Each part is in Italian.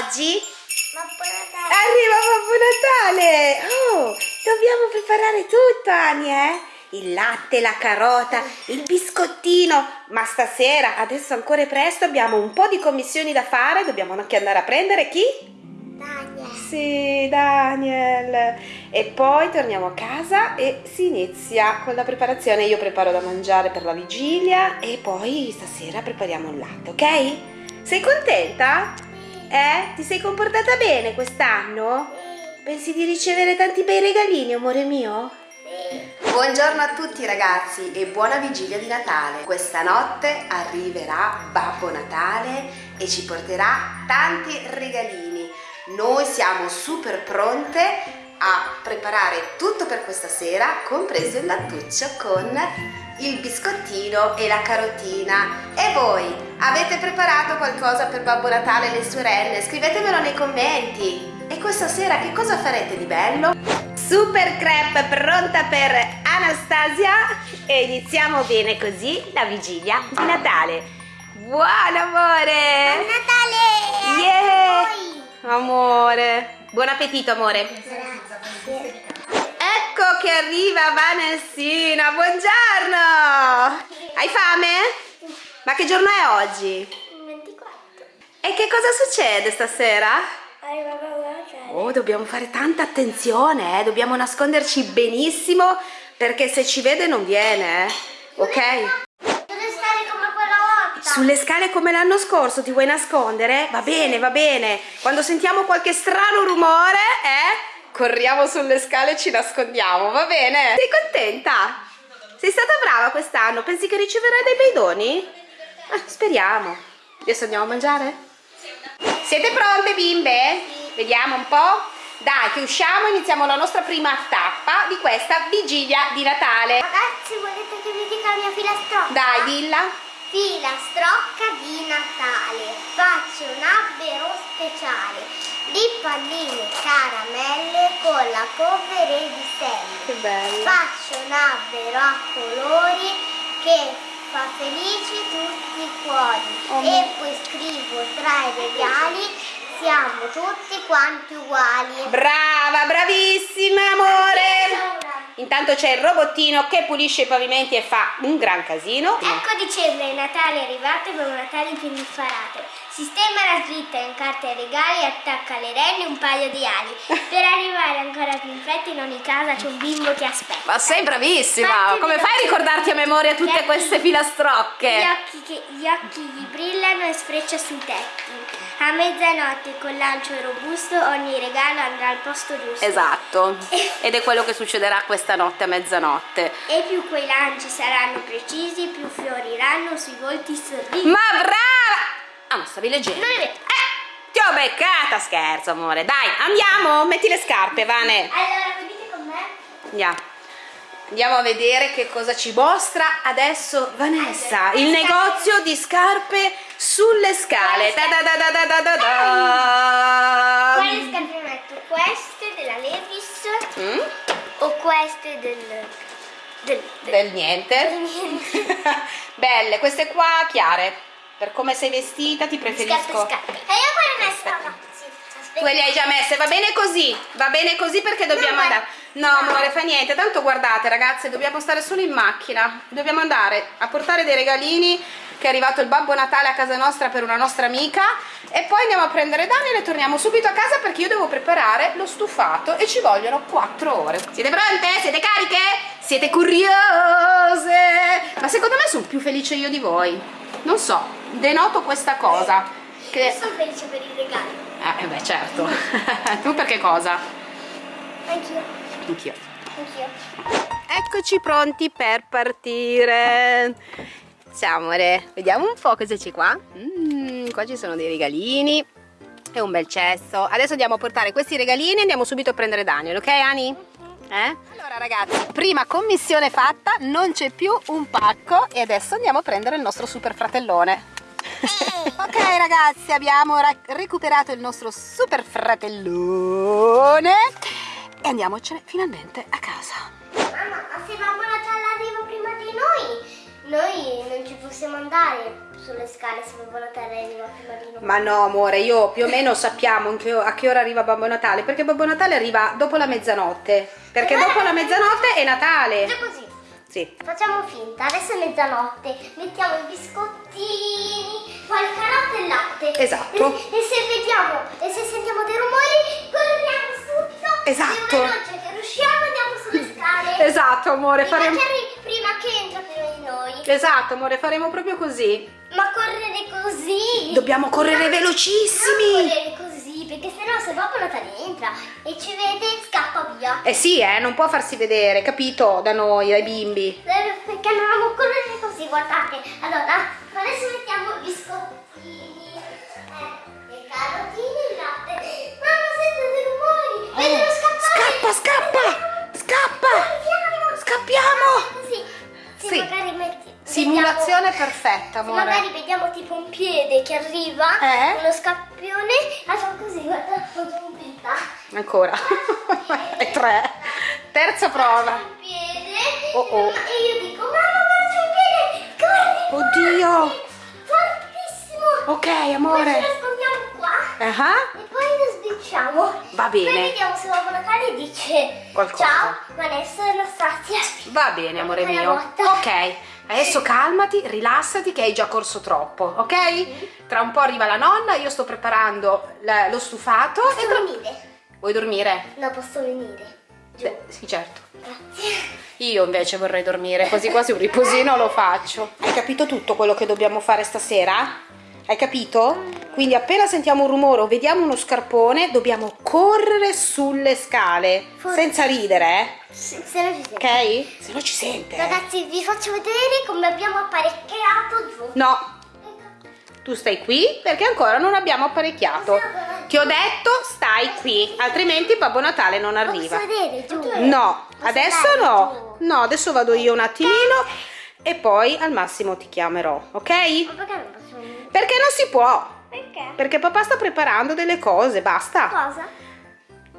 oggi? Babbo Natale. Arriva Babbo Natale! Oh, dobbiamo preparare tutto, Ani, eh? Il latte, la carota, il biscottino. Ma stasera, adesso ancora è presto, abbiamo un po' di commissioni da fare. Dobbiamo anche andare a prendere chi? Daniel. Sì, Daniel. E poi torniamo a casa e si inizia con la preparazione. Io preparo da mangiare per la vigilia e poi stasera prepariamo il latte, ok? Sei contenta? Eh? Ti sei comportata bene quest'anno? Pensi di ricevere tanti bei regalini, amore mio? Buongiorno a tutti ragazzi e buona vigilia di Natale. Questa notte arriverà Babbo Natale e ci porterà tanti regalini. Noi siamo super pronte a preparare tutto per questa sera, compreso il lattuccio con il biscottino e la carotina. E voi avete preparato qualcosa per Babbo Natale e le sorelle? Scrivetemelo nei commenti. E questa sera che cosa farete di bello? Super crepe pronta per Anastasia e iniziamo bene così la vigilia di Natale. Buon amore! Buon Natale! Yeah! Amore! Buon appetito amore! Grazie. Ecco che arriva Vanessina, buongiorno! Hai fame? Ma che giorno è oggi? 24. E che cosa succede stasera? Oh, dobbiamo fare tanta attenzione, eh? dobbiamo nasconderci benissimo perché se ci vede non viene, eh? ok? Deve stare come quella volta. Sulle scale come l'anno scorso ti vuoi nascondere? Va bene, va bene. Quando sentiamo qualche strano rumore, eh? Corriamo sulle scale e ci nascondiamo, va bene? Sei contenta? Sei stata brava quest'anno? Pensi che riceverai dei bei doni? Eh, speriamo. Adesso andiamo a mangiare? Siete pronte bimbe? Vediamo un po'. Dai, che usciamo e iniziamo la nostra prima tappa di questa vigilia di Natale. Ragazzi, volete che vi dica la mia filastrocca? Dai, dilla. Filastrocca di Natale. Faccio un albero speciale di palline caramelle con la polvere di bello. Faccio un albero a colori che fa felici tutti i cuori Oh, e poi scrivo tra i regali siamo tutti quanti uguali. Brava, bravissima, amore. Intanto c'è il robottino che pulisce i pavimenti e fa un gran casino. Ecco dicembre, Natale è arrivato con un Natale più indifferente. Sistema la slitta, incarta i regali e attacca alle renne un paio di ali. Per arrivare ancora più in fretta in ogni casa c'è un bimbo che aspetta. Ma sei bravissima! Infatti, Come gli fai a ricordarti a memoria tutte gli occhi- queste Gli filastrocche? occhi, che- gli occhi gli brillano e sfreccia sui tetti. A mezzanotte con lancio robusto ogni regalo andrà al posto giusto. Esatto. Ed è quello che succederà questa notte a mezzanotte. E più quei lanci saranno precisi, più fioriranno sui volti sorrisi. Ma brava! Ah, ma stavi leggendo? Non è vero. Eh, ti ho beccata, scherzo, amore. Dai, andiamo, metti le scarpe, Vane. Allora, venite con me. Andiamo. Andiamo a vedere che cosa ci mostra adesso Vanessa. Il negozio di scarpe sulle scale. Da da da da da da da da. Quale scarpe metto? Queste della Levis Mm? o queste del... del... del... Del niente. niente. Belle, queste qua chiare. Per come sei vestita ti preferisco. scarpe. E io quelle messe. Tu le hai già messe, va bene così, va bene così perché dobbiamo No, andare. No, no. amore, fa niente, tanto guardate ragazze, dobbiamo stare solo in macchina. Dobbiamo andare a portare dei regalini che è arrivato il Babbo Natale a casa nostra per una nostra amica e poi andiamo a prendere Daniel e torniamo subito a casa perché io devo preparare lo stufato e ci vogliono 4 ore. Siete pronte? Siete cariche? Siete curiose? Ma secondo me sono più felice io di voi. Non so, denoto questa cosa. Io Che... sono felice per i regali. Eh beh certo. tu per che cosa? Anch'io. Anch'io. Anch'io. Eccoci pronti per partire. Ciao amore, vediamo un po' cosa c'è qua. Mm, qua ci sono dei regalini e un bel cesto. Adesso andiamo a portare questi regalini e andiamo subito a prendere Daniel, ok Ani? Eh? Allora ragazzi, prima commissione fatta, non c'è più un pacco e adesso andiamo a prendere il nostro super fratellone. ok ragazzi, abbiamo ra- recuperato il nostro super fratellone e andiamocene finalmente a casa. Mamma, ma se Babbo Natale arriva prima di noi, noi non ci possiamo andare. sulle scale se Babbo Natale arriva prima di noi. Ma no, amore, io più o meno sappiamo a che ora arriva Babbo Natale, perché Babbo Natale arriva dopo la mezzanotte. Perché dopo la mezzanotte è Natale. Già così. Sì. Facciamo finta, adesso è mezzanotte, mettiamo i biscottini, poi il carotto e il latte. Esatto. E, e se vediamo, e se sentiamo dei rumori, corriamo. Esatto. Più veloce che riusciamo andiamo sulle scale. Esatto, amore, Prima faremo... che, arri- prima che entra prima di noi. Esatto, amore, faremo proprio così. Ma correre così. Dobbiamo correre Non velocissimi. correre così, perché sennò se Babbo Natale entra e ci vede, scappa via. Eh sì, eh, non può farsi vedere, capito? Da noi, dai bimbi. Eh, Perché non correre così, guardate. Allora, adesso mettiamo i biscottini, eh, i carotini e il latte. Mamma, sento dei rumori. Vedono scappare. Scappa, scappa! Scappa! Scappiamo. Sì. magari metti... Simulazione vediamo- perfetta, se magari amore. vediamo tipo un piede che arriva, Eh? uno scappione, facciamo così, guarda, pinta. Ancora. e tre. Terza prova. Un piede. Oh, oh. E io dico, mamma, guarda c'è un piede. Corri. Oddio. Fortissimo. Ok, Poi ci amore. nascondiamo qua. Ah, E sbicciamo. Va bene. Poi vediamo se Babbo Natale dice Qualcosa. Ciao, Vanessa e Anastasia. Va bene, amore mio. Ok, adesso calmati, rilassati che hai già corso troppo, ok? Tra un po' arriva la nonna, io sto preparando la- lo stufato. Posso e tra- venire? Vuoi dormire? No, posso venire. Beh, sì, certo. Grazie. Io invece vorrei dormire, così quasi un riposino lo faccio. Hai capito tutto quello che dobbiamo fare stasera? Hai capito? Quindi appena sentiamo un rumore o vediamo uno scarpone, dobbiamo correre sulle scale, Forse. senza ridere, Se se non ci eh? sente. ok? Se no ci sente. Ragazzi, vi faccio vedere come abbiamo apparecchiato giù. No, tu stai qui perché ancora non abbiamo apparecchiato. Ti ho detto stai qui, altrimenti Babbo Natale non arriva. Posso vedere giù? No, adesso no. No, adesso vado io un attimino e poi al massimo ti chiamerò, ok? Ma perché non posso? Perché non si può? Perché? Perché papà sta preparando delle cose, basta. Cosa?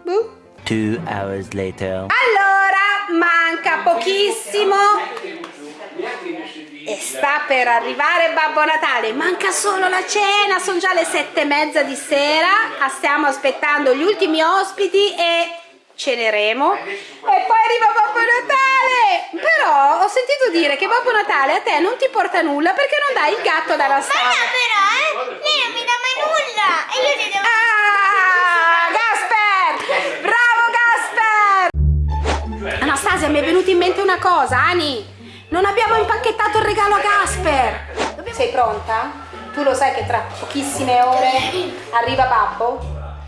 Boh. Two hours later. Allora, manca pochissimo e sta per arrivare Babbo Natale. Manca solo la cena, sono già le sette e mezza di sera. Ah, Stiamo aspettando gli ultimi ospiti e ceneremo. E poi arriva Babbo Natale. Però ho sentito dire che Babbo Natale a te non ti porta nulla perché non dai il gatto da Ma Anastasia. no, però, eh! Lei non mi dà mai nulla! E io ti devo... Ah, Gasper! Bravo Gasper! Anastasia, mi è venuta in mente una cosa, Ani. Non abbiamo impacchettato il regalo a Gasper. Sei pronta? Tu lo sai che tra pochissime ore arriva Babbo?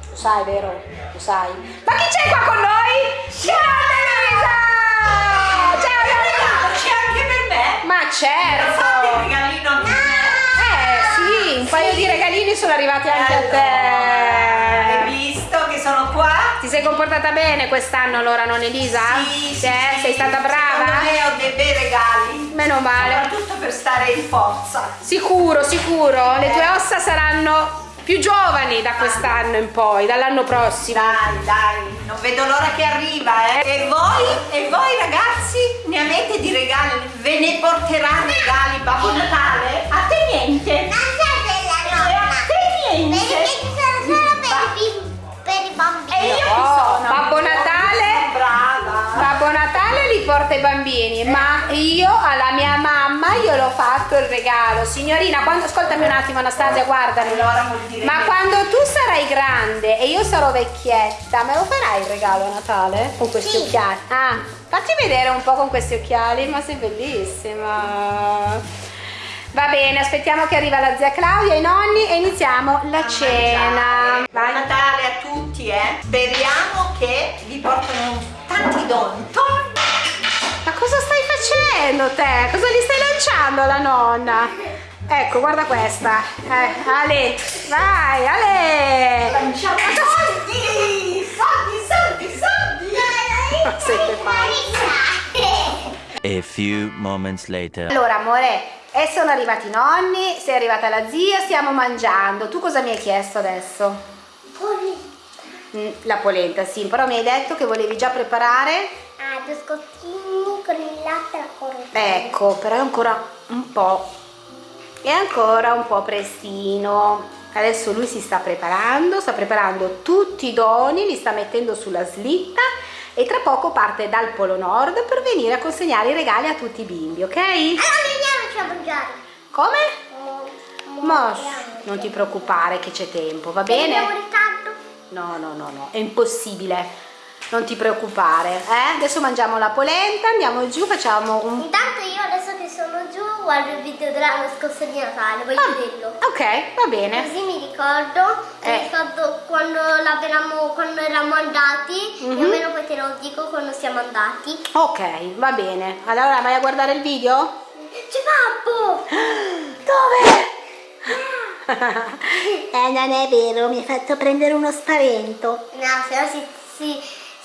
Lo sai, vero? Lo sai. Ma chi c'è qua con noi? Ciao Elisa! Ciao Elisa! C'è anche per me? Ma Fate il certo! regalino a me. Eh sì, un paio di regalini sono arrivati anche a Hai te. visto che sono qua? Ti sei comportata bene quest'anno allora, non Elisa? Sì, sì, Eh, sì. Sei stata brava? Secondo me ho dei bei regali. Meno male. Soprattutto per stare in forza. Sicuro, sicuro. Le tue ossa saranno più giovani da quest'anno in poi, dall'anno prossimo. Dai, dai, non vedo l'ora che arriva, eh. E voi? E voi ragazzi? Ne avete di regali? Ve ne porterà regali Babbo Natale? A te niente? Non c'è della E a te niente? Perché ci sono solo per i, bim- per i bambini. E io chi Oh, sono? Babbo Natale? Natale li porta i bambini, ma io alla mia mamma io l'ho fatto il regalo. Signorina, quando, ascoltami un attimo Anastasia, guardami. Ma quando tu sarai grande e io sarò vecchietta, me lo farai il regalo a Natale? Con questi Sì. occhiali? Ah, fatti vedere un po' con questi occhiali, ma sei bellissima. Va bene, aspettiamo che arriva la zia Claudia, i nonni e iniziamo la cena. Buon Natale a tutti, eh. Speriamo che vi portano tanti doni. Facendo te? Cosa gli stai lanciando alla nonna? Ecco, guarda questa. Eh, Ale, vai, Ale. Lanciamo soldi! Soldi, soldi, soldi! Ma siete. A few moments later. Allora, amore, e sono arrivati i nonni, sei arrivata la zia, stiamo mangiando. Tu cosa mi hai chiesto adesso? Mm, La polenta, sì, però mi hai detto che volevi già preparare. Ah, biscottini con il latte e la corona. Ecco, però è ancora un po' è ancora un po' prestino adesso lui si sta preparando sta preparando tutti i doni li sta mettendo sulla slitta e tra poco parte dal Polo Nord per venire a consegnare i regali a tutti i bimbi ok? Allora veniamoci a mangiare. come? Ma non ti preoccupare che c'è tempo va bene? No no no no è impossibile non ti preoccupare eh? adesso mangiamo la polenta andiamo giù facciamo un Intanto io adesso che sono giù guardo il video dell'anno scorso di Natale, voglio Ah, vederlo. ok va bene Così mi ricordo, mi Eh. ricordo quando, l'avevamo- quando eravamo andati, Mhm. più o meno poi te lo dico quando siamo andati. ok va bene allora vai a guardare il video? C'è Babbo! dove? Eh, non è vero, mi hai fatto prendere uno spavento. No, se no si, si,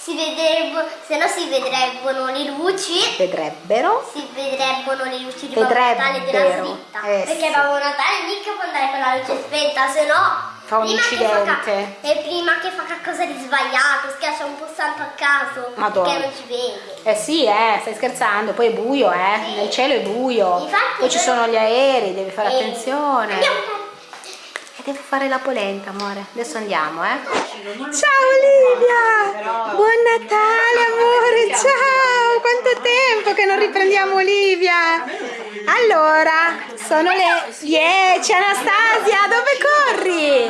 si vedrebbero, se no si vedrebbero le luci. vedrebbero Si vedrebbero le luci di Natale della slitta. eh, perché sì. Babbo Natale mica può andare con la luce spenta, se no. Fa un prima incidente. ca- e prima che fa qualcosa di sbagliato, schiaccia un pulsante a caso. Madonna. Perché non ci vede. eh sì eh stai scherzando poi è buio eh Sì. nel cielo è buio Infatti, poi ci sono gli aerei devi fare Eh, attenzione Andiamo. E devo fare la polenta, amore. Adesso andiamo, eh. Ciao Olivia! Buon Natale, amore! Ciao! Quanto tempo che non riprendiamo Olivia! Allora, sono le 10. Anastasia, dove corri?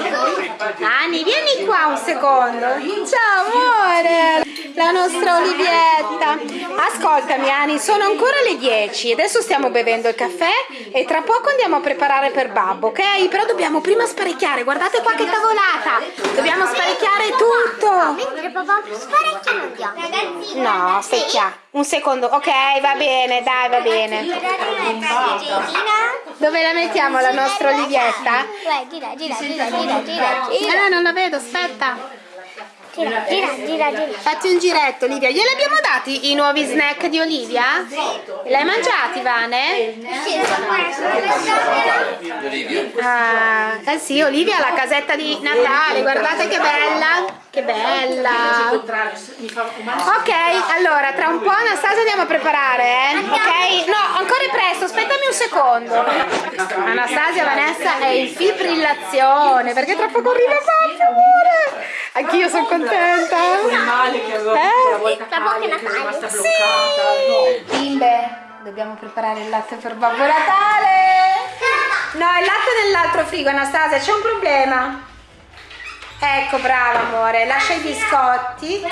Ani, vieni qua un secondo. Ciao, amore! La nostra Olivietta. Ascoltami, Ani, sono ancora le 10. Adesso stiamo bevendo il caffè e tra poco andiamo a preparare per Babbo, ok? Però dobbiamo prima sparecchiare. Guardate qua che tavolata! Dobbiamo sparecchiare tutto! Mentre papà sparecchia non. Ragazzi, No, aspetta. Un secondo. Ok, va bene, dai, va bene. Dove la mettiamo la nostra Olivietta? Gira, gira, gira, gira, gira, Eh, non la vedo, aspetta. Gira, gira, gira, gira. Fatti un giretto, Olivia. Glieli abbiamo dati i nuovi snack di Olivia? Li hai mangiati, Vane? Sì, Ah, eh sì, Olivia ha la casetta di Natale, guardate che bella. Che bella. Ok, allora tra un po' Anastasia andiamo a preparare, eh? Ok? No, ancora è presto, aspettami un secondo. Anastasia Vanessa è in fibrillazione perché tra poco arriva papà, amore. Anch'io sono contenta. male che avevo Eh? la volta è Cali, che Natale. rimasta bloccata. No. Bimbe, dobbiamo preparare il latte per Babbo Natale. No, il latte nell'altro frigo, Anastasia, c'è un problema. Ecco, brava amore, lascia i biscotti.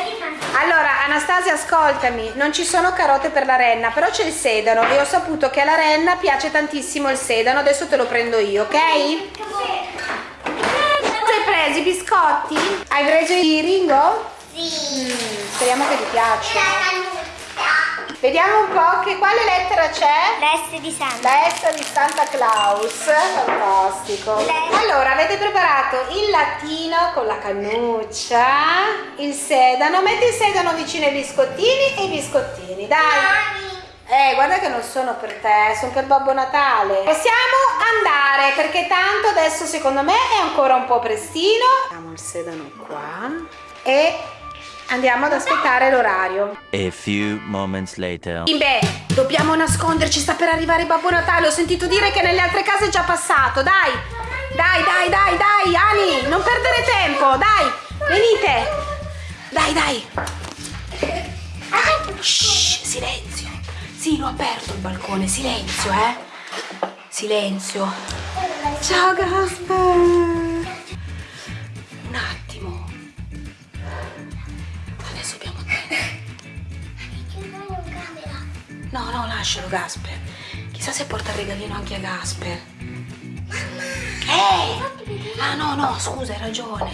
Allora, Anastasia, ascoltami, non ci sono carote per la renna, però c'è il sedano e ho saputo che alla renna piace tantissimo il sedano, adesso te lo prendo io, ok? Preso i biscotti? Hai preso i Ringo? Sì. Mm, speriamo che ti piacciono. La cannuccia. Vediamo un po' che quale lettera c'è. L'S di Santa. La S di Santa Claus, fantastico. Allora, avete preparato il lattino con la cannuccia, il sedano, metti il sedano vicino ai biscottini e i biscottini, dai. Eh, guarda che non sono per te, sono per Babbo Natale. Possiamo andare perché tanto adesso secondo me è ancora un po' prestino. Mettiamo il sedano qua e andiamo ad aspettare l'orario. A few moments later. Beh, dobbiamo nasconderci, sta per arrivare Babbo Natale. Ho sentito dire che nelle altre case è già passato. Dai, dai, dai, dai, dai, Ani, non perdere tempo, dai, venite. Dai, dai. Shh, silenzio. Sì, l'ho aperto il balcone, silenzio, eh. Silenzio. Ciao Gasper. Un attimo. Adesso dobbiamo No, no, lascialo Gasper. Chissà se porta il regalino anche a Gasper. Ehi! Ah no, no, scusa, hai ragione.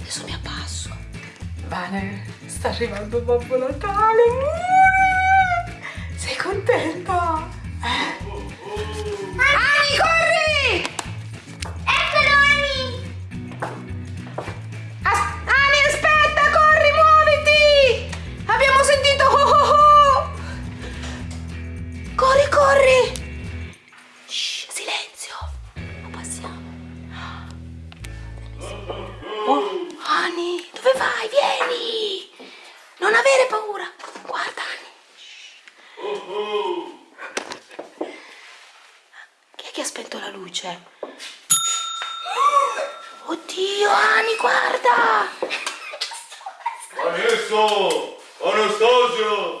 Adesso mi abbasso. Bene, sta arrivando Babbo Natale. Contenta? Eh? Ani, corri! Eccolo, Ani. As- Ani, aspetta, corri, muoviti! Abbiamo sentito oh oh oh! Corri, corri! Shh, silenzio! Passiamo. Oh, Ani, dove vai? Vieni! Non avere paura! Guarda, Ani. Chi è che ha spento la luce? C'è? Oddio, Ani, guarda! Adesso, Anastasia,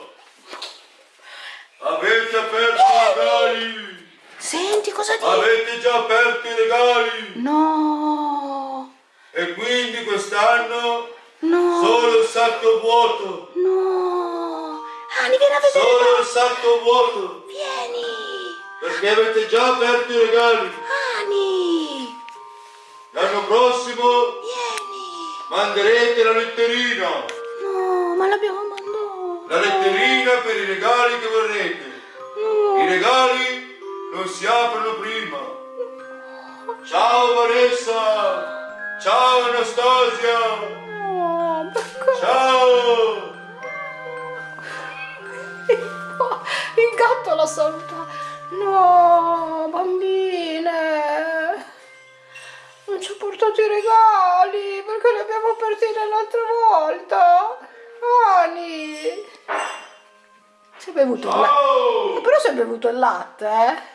avete aperto i regali? Senti cosa dici? Avete già aperto i regali? No, E quindi quest'anno no, solo il sacco vuoto, no. Ani, vieni a vedere. solo il sacco vuoto, Vieni. perché avete già aperto i regali. Manderete la letterina, No, ma l'abbiamo mandato. la letterina per i regali che vorrete. No. I regali non si aprono prima. Ciao Vanessa! Ciao Anastasia! No? Ciao! Il gatto la saluta. No, bambine. Non ci ha portato i regali perché li abbiamo aperti l'altra volta. Ani. Si è bevuto il latte. Però si è bevuto il latte, eh?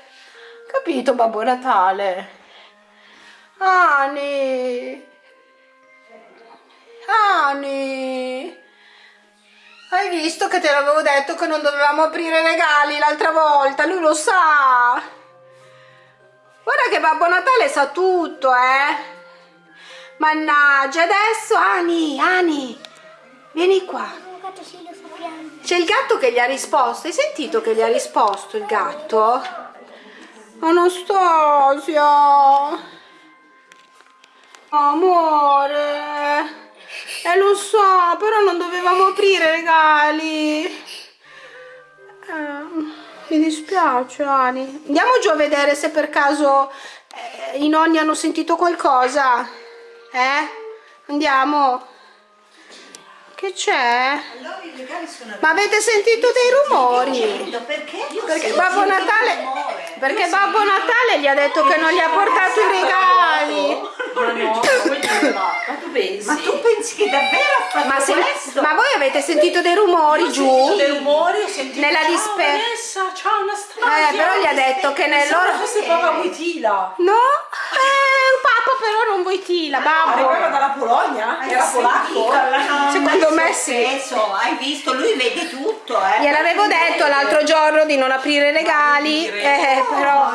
Capito, Babbo Natale? Ani. Ani. Hai visto che te l'avevo detto che non dovevamo aprire regali l'altra volta? Lui lo sa. Guarda che Babbo Natale sa tutto, eh. Mannaggia, adesso Ani, Ani, vieni qua. C'è il gatto che gli ha risposto. Hai sentito che gli ha risposto il gatto? Anastasia. Amore. Eh lo so, però non dovevamo aprire i regali. Eh, mi dispiace, Ani. Andiamo giù a vedere se per caso eh, i nonni hanno sentito qualcosa. Eh? Andiamo. Che c'è? Allora Ma avete sentito dei rumori? Perché? Perché Babbo Natale, perché Babbo Natale gli ha detto che non gli ha portato i regali. Ma no, ma, ma tu pensi? Ma tu pensi che davvero ha fatto Ma, se- questo? ma voi avete sentito dei rumori Ho giù? sentito dei rumori, ho sentito Nella ciao dispe- Vanessa, ciao Anastasia. Eh, però gli ha detto che nel loro... fosse Papa Wojtyla. No? Eh, Papa però non vuoi tila, Arrivava babbo. dalla Polonia? Hai Era polacco? Secondo me sì. peso? Hai visto? Lui vede tutto, eh. Gliel'avevo detto l'altro giorno di non aprire regali, eh, però...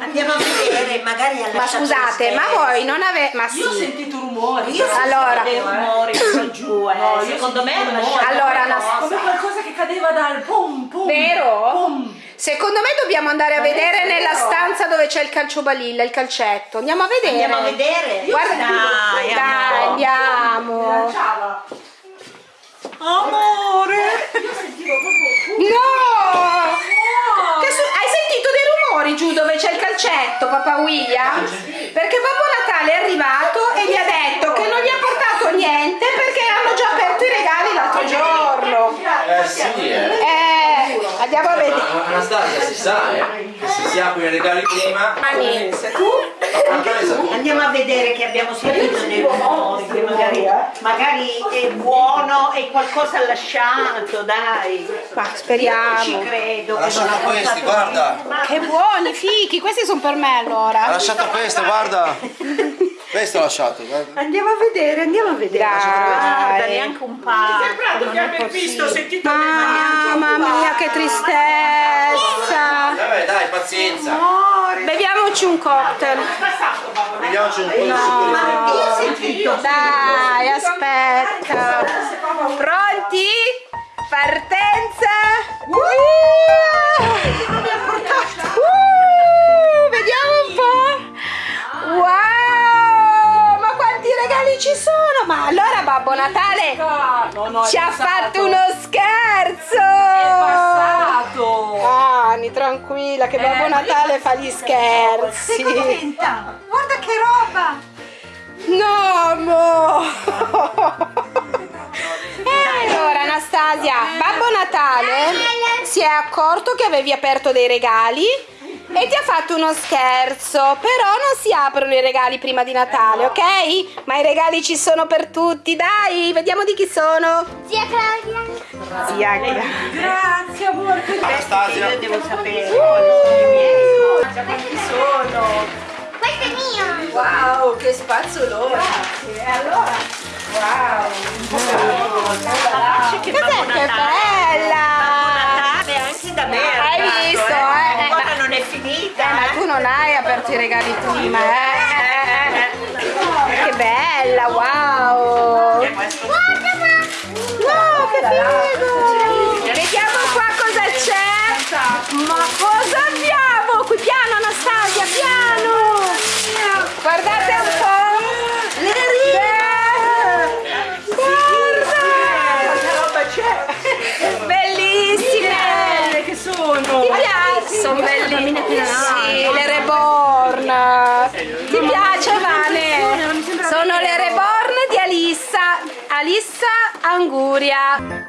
Andiamo a vedere, magari ha Ma scusate, ma voi non avete... Ma Io ho sì. sentito rumori. Io. Allora. dei rumori qua giù, eh. No, io Secondo me rumori. lasciato Allora, qualcosa. Come qualcosa che cadeva dal pum pum. Vero? Pum. Secondo me dobbiamo andare a Ma vedere nella vero. stanza dove c'è il calciobalilla, il calcetto. Andiamo a vedere. Andiamo a vedere? Guarda, Dai, dai, andiamo. Amore! Io sentivo proprio No! Rumori giù dove c'è il calcetto, papà William? Perché Babbo Natale è arrivato e gli ha detto che non gli ha portato niente perché hanno già aperto i regali l'altro giorno. Eh sì, eh. Andiamo a vedere. Ma Anastasia si sa, eh. Che se si aprono i regali prima. Vanessa, tu. Andiamo a vedere che abbiamo sentito rumori, che magari, magari è buono e qualcosa ha lasciato, dai. ma Ci speriamo. credo. Ha lasciato ha questi, guarda. Che buoni, fichi, questi sono per me Ha allora. lasciato questo, guarda. Questo lasciato. guarda. Andiamo a vedere, andiamo a vedere. Dai. Guarda, neanche un pacco. non è possibile. Mamma mia, che tristezza. Vabbè, dai, pazienza. Beviamoci un cocktail. Vediamoci un po' di succo Ma io ho sentito Dai, aspetta. Pronti? Partenza. Uh, ci sono? Ma allora Babbo Natale No, no, ci ha fatto uno scherzo. È passato. Ani, tranquilla, che Babbo Eh, Natale fa gli Sei scherzi. contenta? Guarda che roba! No, mo. E allora Anastasia, Babbo Natale si è accorto che avevi aperto dei regali e ti ha fatto uno scherzo, però non si aprono i regali prima di Natale, ok? Ma i regali ci sono per tutti, dai, vediamo di chi sono. Zia Claudia. Zia Gra- Grazie amore. Io Anastasia. devo sapere quali sono i miei. Quanti sono? Wow, che spazzolone. Grazie. E allora, wow. Che Cos'è che bella? Natale anche da me. è Hai visto, non hai aperto i regali prima, eh? Che bella, wow! No, che figo! Vediamo qua cosa c'è! Ma cosa abbiamo? Qui piano Anastasia, piano! Guardate un po'! Le rime! Guarda! roba c'è? Bellissime! Belle che sono. Ti piace? Sono bellissime! Ti piace Vane? Sono le reborn di Alissa, Alissa Anguria.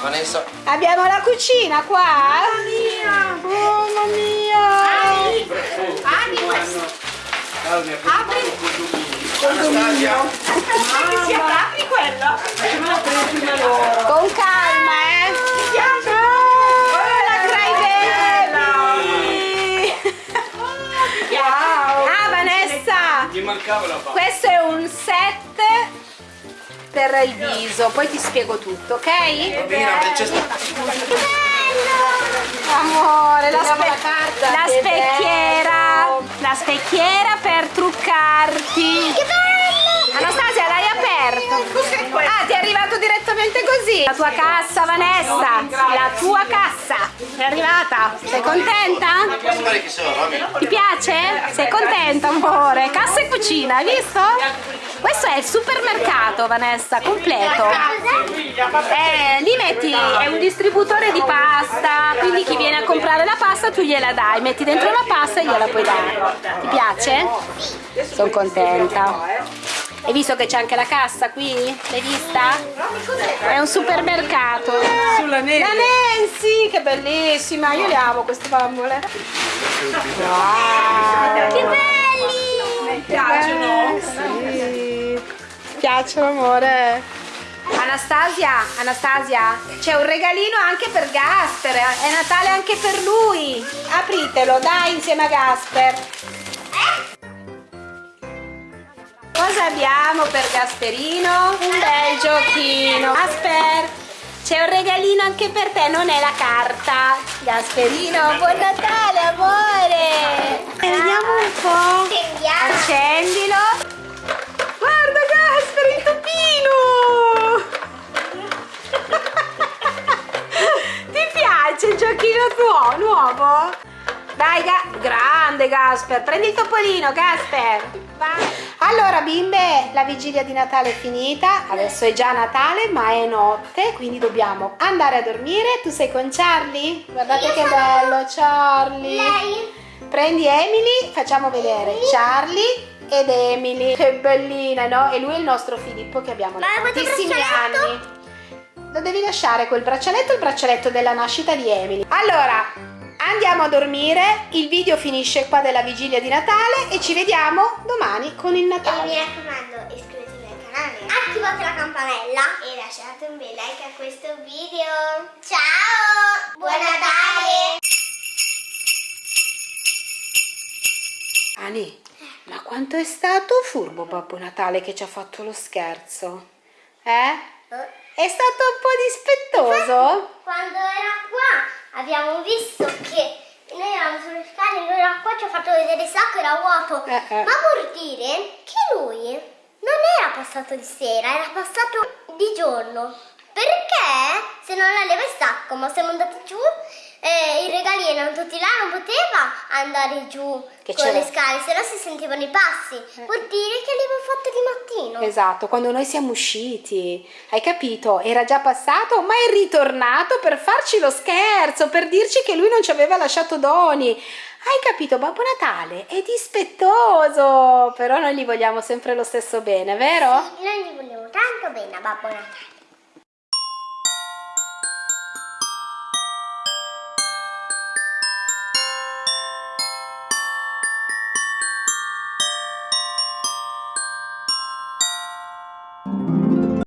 Vanessa. Abbiamo la cucina qua? Mamma mia! Mamma mia! Anastasia. Si apri quello. Con calma, eh! Questo è un set per il viso, poi ti spiego tutto, ok? Amore, la, spe- la carta, la specchiera, la specchiera per truccarti. Che bello! Anastasia, l'hai aperto? Ah, ti è arrivato direttamente così. La tua cassa, Vanessa. La tua cassa. È arrivata. Sei contenta? Ti piace? Sei contenta, amore? Cucina, hai visto? Questo è il supermercato, Vanessa, completo. Eh, lì metti, è un distributore di pasta, quindi chi viene a comprare la pasta tu gliela dai, metti dentro la pasta e gliela puoi dare. Ti piace? Sono contenta. Hai visto che c'è anche la cassa qui? L'hai vista? È un supermercato. Sulla neve. La Nancy, che bellissima, io le amo queste bambole. Wow. Che belli! Piacciono? Sì. Ti piacciono, amore? Anastasia, Anastasia, c'è un regalino anche per Gasper, è Natale anche per lui. Apritelo, dai, insieme a Gasper. Cosa abbiamo per Gasperino? Un bel giochino. Gasper, c'è un regalino anche per te, non è la carta. Gasperino, buon Natale, amore. E vediamo un po'. Accendilo. Guarda Gasper, il topino! Ti piace il giochino tuo, nuovo? Dai, Ga- grande Gasper, prendi il topolino, Gasper. Vai. Allora, bimbe, la vigilia di Natale è finita. Adesso è già Natale, ma è notte, quindi dobbiamo andare a dormire. Tu sei con Charlie? Guardate Io che bello, Charlie. Lei? Prendi Emily, facciamo vedere Charlie ed Emily. Che bellina, no? E lui è il nostro Filippo che abbiamo da tantissimi anni. Lo devi lasciare quel braccialetto, il braccialetto della nascita di Emily. Allora, andiamo a dormire. Il video finisce qua della vigilia di Natale e ci vediamo domani con il E mi Natale. raccomando, iscrivetevi al canale, attivate la campanella e lasciate un bel like a questo video. Ciao! Buon Natale! Ani, ma quanto è stato furbo Babbo Natale che ci ha fatto lo scherzo? Eh? È stato un po' dispettoso? Quando era qua abbiamo visto che noi eravamo sulle scale, lui era qua, ci ha fatto vedere il sacco, era vuoto. Eh, eh. Ma vuol dire che lui non era passato di sera, era passato di giorno. Perché se non aveva il sacco, ma siamo andati giù, eh, i regali erano tutti là, non poteva andare giù Che con le scale, se no si sentivano i passi. Vuol dire che li avevo fatti di mattino. Esatto, quando noi siamo usciti, hai capito? Era già passato, ma è ritornato per farci lo scherzo, per dirci che lui non ci aveva lasciato doni. Hai capito? Babbo Natale è dispettoso, però noi gli vogliamo sempre lo stesso bene, vero? Noi gli vogliamo tanto bene a Babbo Natale.